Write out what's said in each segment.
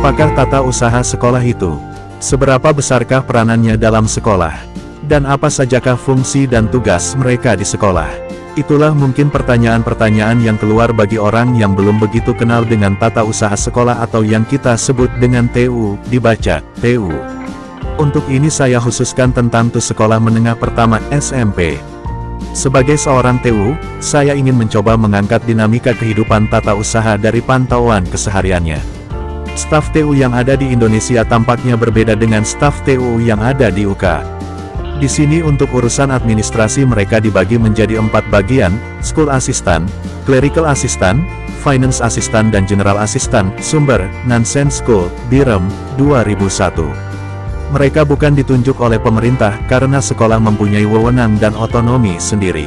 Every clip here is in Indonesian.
Apakah tata usaha sekolah itu? Seberapa besarkah peranannya dalam sekolah? Dan apa sajakah fungsi dan tugas mereka di sekolah? Itulah mungkin pertanyaan-pertanyaan yang keluar bagi orang yang belum begitu kenal dengan tata usaha sekolah atau yang kita sebut dengan TU, dibaca, TU. Untuk ini saya khususkan tentang TU Sekolah Menengah Pertama SMP. Sebagai seorang TU, saya ingin mencoba mengangkat dinamika kehidupan tata usaha dari pantauan kesehariannya. Staf TU yang ada di Indonesia tampaknya berbeda dengan staf TU yang ada di UK. Di sini untuk urusan administrasi mereka dibagi menjadi empat bagian, School Assistant, Clerical Assistant, Finance Assistant dan General Assistant, sumber, Nansen School, Birem, 2001. Mereka bukan ditunjuk oleh pemerintah karena sekolah mempunyai wewenang dan otonomi sendiri.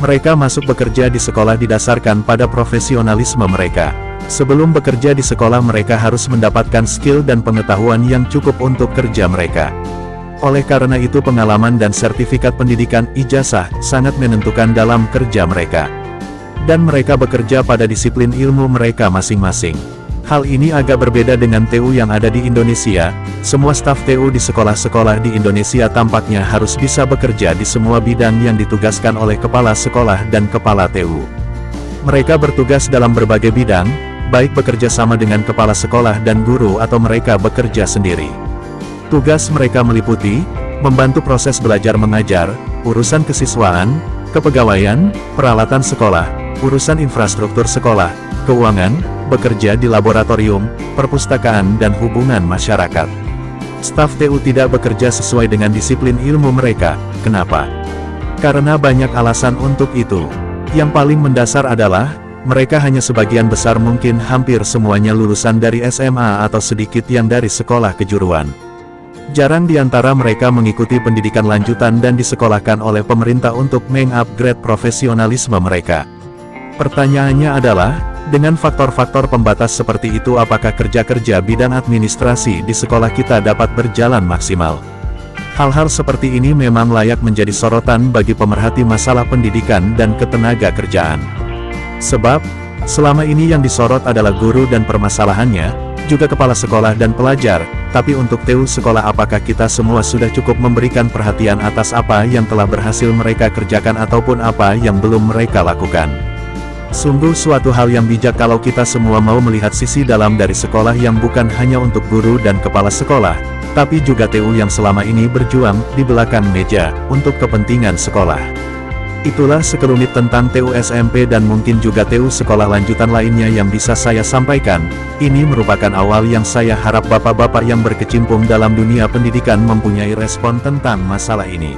Mereka masuk bekerja di sekolah didasarkan pada profesionalisme mereka. Sebelum bekerja di sekolah mereka harus mendapatkan skill dan pengetahuan yang cukup untuk kerja mereka. Oleh karena itu pengalaman dan sertifikat pendidikan ijazah sangat menentukan dalam kerja mereka. Dan mereka bekerja pada disiplin ilmu mereka masing-masing. Hal ini agak berbeda dengan TU yang ada di Indonesia, semua staf TU di sekolah-sekolah di Indonesia tampaknya harus bisa bekerja di semua bidang yang ditugaskan oleh kepala sekolah dan kepala TU. Mereka bertugas dalam berbagai bidang, baik bekerja sama dengan kepala sekolah dan guru atau mereka bekerja sendiri. Tugas mereka meliputi, membantu proses belajar mengajar, urusan kesiswaan, kepegawaian, peralatan sekolah, urusan infrastruktur sekolah, keuangan, bekerja di laboratorium, perpustakaan dan hubungan masyarakat. Staf TU tidak bekerja sesuai dengan disiplin ilmu mereka, kenapa? Karena banyak alasan untuk itu. Yang paling mendasar adalah, mereka hanya sebagian besar mungkin hampir semuanya lulusan dari SMA atau sedikit yang dari sekolah kejuruan. Jarang di antara mereka mengikuti pendidikan lanjutan dan disekolahkan oleh pemerintah untuk mengupgrade profesionalisme mereka. Pertanyaannya adalah, dengan faktor-faktor pembatas seperti itu apakah kerja-kerja bidang administrasi di sekolah kita dapat berjalan maksimal? Hal-hal seperti ini memang layak menjadi sorotan bagi pemerhati masalah pendidikan dan ketenaga kerjaan. Sebab, selama ini yang disorot adalah guru dan permasalahannya, juga kepala sekolah dan pelajar, tapi untuk TU sekolah apakah kita semua sudah cukup memberikan perhatian atas apa yang telah berhasil mereka kerjakan ataupun apa yang belum mereka lakukan. Sungguh suatu hal yang bijak kalau kita semua mau melihat sisi dalam dari sekolah yang bukan hanya untuk guru dan kepala sekolah, tapi juga TU yang selama ini berjuang di belakang meja, untuk kepentingan sekolah. Itulah sekelumit tentang TU SMP dan mungkin juga TU sekolah lanjutan lainnya yang bisa saya sampaikan. Ini merupakan awal yang saya harap bapak-bapak yang berkecimpung dalam dunia pendidikan mempunyai respon tentang masalah ini.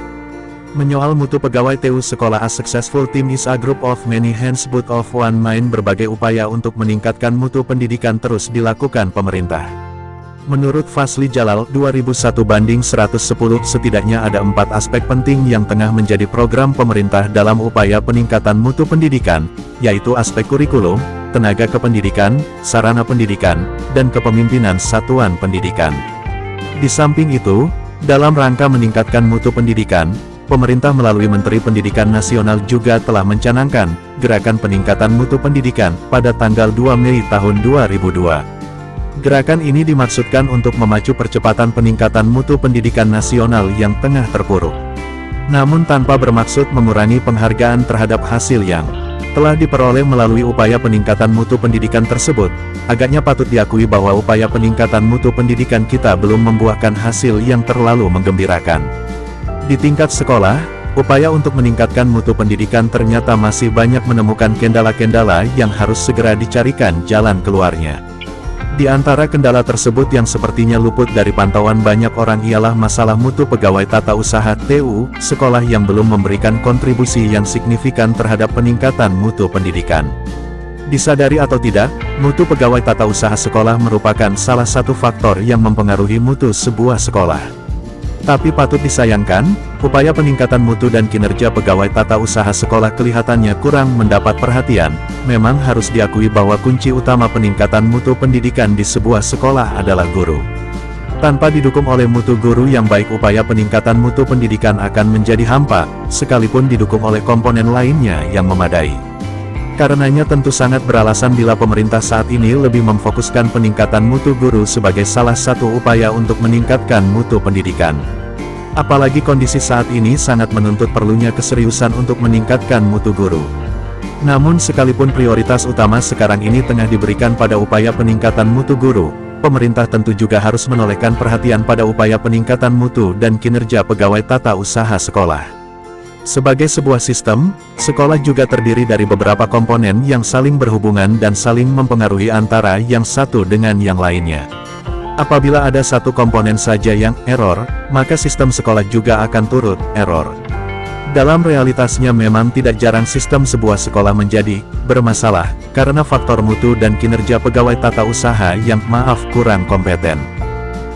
Menyoal mutu pegawai TU sekolah A successful team is a group of many hands but of one mind berbagai upaya untuk meningkatkan mutu pendidikan terus dilakukan pemerintah. Menurut Fasli Jalal, 2001 banding 110 setidaknya ada empat aspek penting yang tengah menjadi program pemerintah dalam upaya peningkatan mutu pendidikan, yaitu aspek kurikulum, tenaga kependidikan, sarana pendidikan, dan kepemimpinan satuan pendidikan. Di samping itu, dalam rangka meningkatkan mutu pendidikan, pemerintah melalui Menteri Pendidikan Nasional juga telah mencanangkan, gerakan peningkatan mutu pendidikan, pada tanggal 2 Mei tahun 2002. Gerakan ini dimaksudkan untuk memacu percepatan peningkatan mutu pendidikan nasional yang tengah terpuruk. Namun tanpa bermaksud mengurangi penghargaan terhadap hasil yang telah diperoleh melalui upaya peningkatan mutu pendidikan tersebut, agaknya patut diakui bahwa upaya peningkatan mutu pendidikan kita belum membuahkan hasil yang terlalu menggembirakan. Di tingkat sekolah, upaya untuk meningkatkan mutu pendidikan ternyata masih banyak menemukan kendala-kendala yang harus segera dicarikan jalan keluarnya. Di antara kendala tersebut yang sepertinya luput dari pantauan banyak orang ialah masalah mutu pegawai tata usaha TU, sekolah yang belum memberikan kontribusi yang signifikan terhadap peningkatan mutu pendidikan. Disadari atau tidak, mutu pegawai tata usaha sekolah merupakan salah satu faktor yang mempengaruhi mutu sebuah sekolah. Tapi patut disayangkan, upaya peningkatan mutu dan kinerja pegawai tata usaha sekolah kelihatannya kurang mendapat perhatian. Memang harus diakui bahwa kunci utama peningkatan mutu pendidikan di sebuah sekolah adalah guru. Tanpa didukung oleh mutu guru yang baik upaya peningkatan mutu pendidikan akan menjadi hampa, sekalipun didukung oleh komponen lainnya yang memadai. Karenanya tentu sangat beralasan bila pemerintah saat ini lebih memfokuskan peningkatan mutu guru sebagai salah satu upaya untuk meningkatkan mutu pendidikan. Apalagi kondisi saat ini sangat menuntut perlunya keseriusan untuk meningkatkan mutu guru. Namun sekalipun prioritas utama sekarang ini tengah diberikan pada upaya peningkatan mutu guru, pemerintah tentu juga harus menolehkan perhatian pada upaya peningkatan mutu dan kinerja pegawai tata usaha sekolah. Sebagai sebuah sistem, sekolah juga terdiri dari beberapa komponen yang saling berhubungan dan saling mempengaruhi antara yang satu dengan yang lainnya. Apabila ada satu komponen saja yang error, maka sistem sekolah juga akan turut error. Dalam realitasnya memang tidak jarang sistem sebuah sekolah menjadi bermasalah, karena faktor mutu dan kinerja pegawai tata usaha yang maaf kurang kompeten.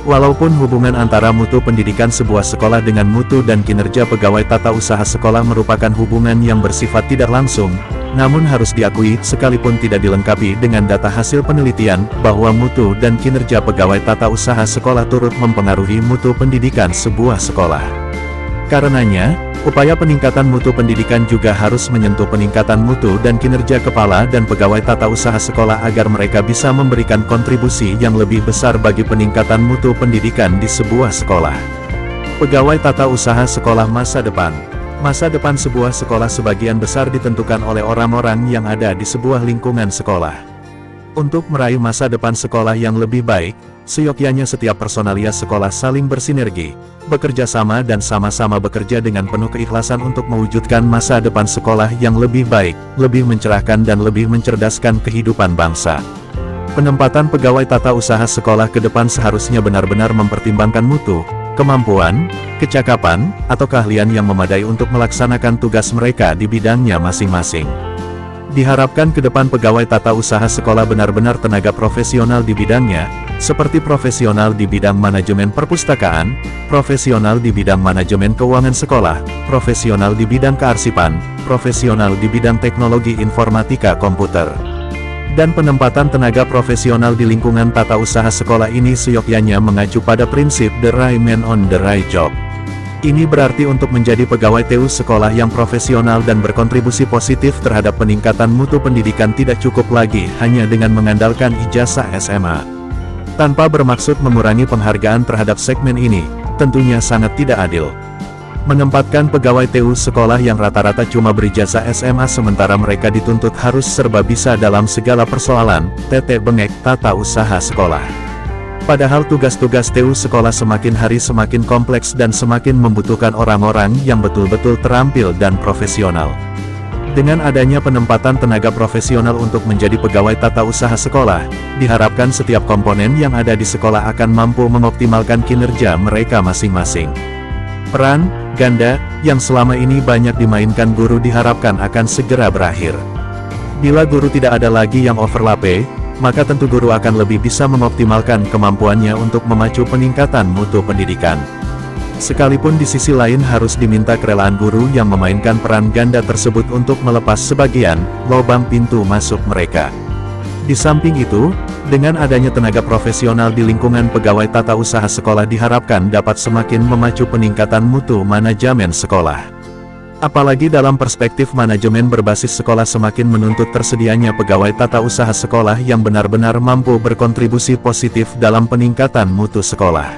Walaupun hubungan antara mutu pendidikan sebuah sekolah dengan mutu dan kinerja pegawai tata usaha sekolah merupakan hubungan yang bersifat tidak langsung, namun harus diakui, sekalipun tidak dilengkapi dengan data hasil penelitian, bahwa mutu dan kinerja pegawai tata usaha sekolah turut mempengaruhi mutu pendidikan sebuah sekolah. Karenanya, upaya peningkatan mutu pendidikan juga harus menyentuh peningkatan mutu dan kinerja kepala dan pegawai tata usaha sekolah agar mereka bisa memberikan kontribusi yang lebih besar bagi peningkatan mutu pendidikan di sebuah sekolah. Pegawai tata usaha sekolah masa depan Masa depan sebuah sekolah sebagian besar ditentukan oleh orang-orang yang ada di sebuah lingkungan sekolah. Untuk meraih masa depan sekolah yang lebih baik, seyogyanya setiap personalia sekolah saling bersinergi, bekerja sama dan sama-sama bekerja dengan penuh keikhlasan untuk mewujudkan masa depan sekolah yang lebih baik, lebih mencerahkan dan lebih mencerdaskan kehidupan bangsa. Penempatan pegawai tata usaha sekolah ke depan seharusnya benar-benar mempertimbangkan mutu, kemampuan, kecakapan, atau keahlian yang memadai untuk melaksanakan tugas mereka di bidangnya masing-masing. Diharapkan ke depan pegawai tata usaha sekolah benar-benar tenaga profesional di bidangnya, seperti profesional di bidang manajemen perpustakaan, profesional di bidang manajemen keuangan sekolah, profesional di bidang kearsipan, profesional di bidang teknologi informatika komputer dan penempatan tenaga profesional di lingkungan tata usaha sekolah ini seyogyanya mengacu pada prinsip the right man on the right job. Ini berarti untuk menjadi pegawai TU sekolah yang profesional dan berkontribusi positif terhadap peningkatan mutu pendidikan tidak cukup lagi hanya dengan mengandalkan ijazah SMA. Tanpa bermaksud mengurangi penghargaan terhadap segmen ini, tentunya sangat tidak adil menempatkan pegawai TU sekolah yang rata-rata cuma berijazah SMA sementara mereka dituntut harus serba bisa dalam segala persoalan, tete bengek tata usaha sekolah. Padahal tugas-tugas TU sekolah semakin hari semakin kompleks dan semakin membutuhkan orang-orang yang betul-betul terampil dan profesional. Dengan adanya penempatan tenaga profesional untuk menjadi pegawai tata usaha sekolah, diharapkan setiap komponen yang ada di sekolah akan mampu mengoptimalkan kinerja mereka masing-masing. Peran, ganda, yang selama ini banyak dimainkan guru diharapkan akan segera berakhir. Bila guru tidak ada lagi yang overlap, maka tentu guru akan lebih bisa mengoptimalkan kemampuannya untuk memacu peningkatan mutu pendidikan. Sekalipun di sisi lain harus diminta kerelaan guru yang memainkan peran ganda tersebut untuk melepas sebagian lubang pintu masuk mereka. Di samping itu, dengan adanya tenaga profesional di lingkungan pegawai tata usaha sekolah diharapkan dapat semakin memacu peningkatan mutu manajemen sekolah. Apalagi dalam perspektif manajemen berbasis sekolah semakin menuntut tersedianya pegawai tata usaha sekolah yang benar-benar mampu berkontribusi positif dalam peningkatan mutu sekolah.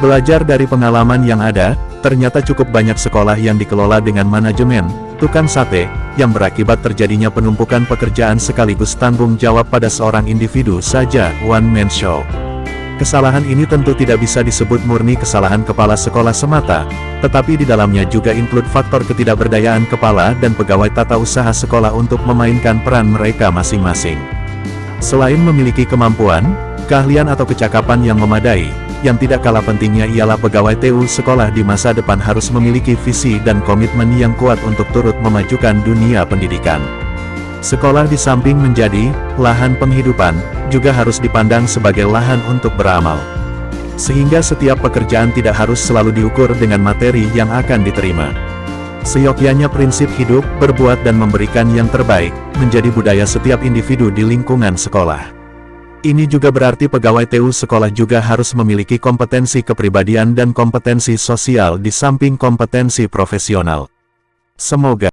Belajar dari pengalaman yang ada, ternyata cukup banyak sekolah yang dikelola dengan manajemen, tukang sate, yang berakibat terjadinya penumpukan pekerjaan sekaligus tanggung jawab pada seorang individu saja, one-man show. Kesalahan ini tentu tidak bisa disebut murni kesalahan kepala sekolah semata, tetapi di dalamnya juga include faktor ketidakberdayaan kepala dan pegawai tata usaha sekolah untuk memainkan peran mereka masing-masing. Selain memiliki kemampuan, keahlian atau kecakapan yang memadai, yang tidak kalah pentingnya ialah pegawai TU sekolah di masa depan harus memiliki visi dan komitmen yang kuat untuk turut memajukan dunia pendidikan. Sekolah di samping menjadi lahan penghidupan, juga harus dipandang sebagai lahan untuk beramal. Sehingga setiap pekerjaan tidak harus selalu diukur dengan materi yang akan diterima. Seyogyanya prinsip hidup, berbuat dan memberikan yang terbaik, menjadi budaya setiap individu di lingkungan sekolah. Ini juga berarti pegawai TU sekolah juga harus memiliki kompetensi kepribadian dan kompetensi sosial di samping kompetensi profesional. Semoga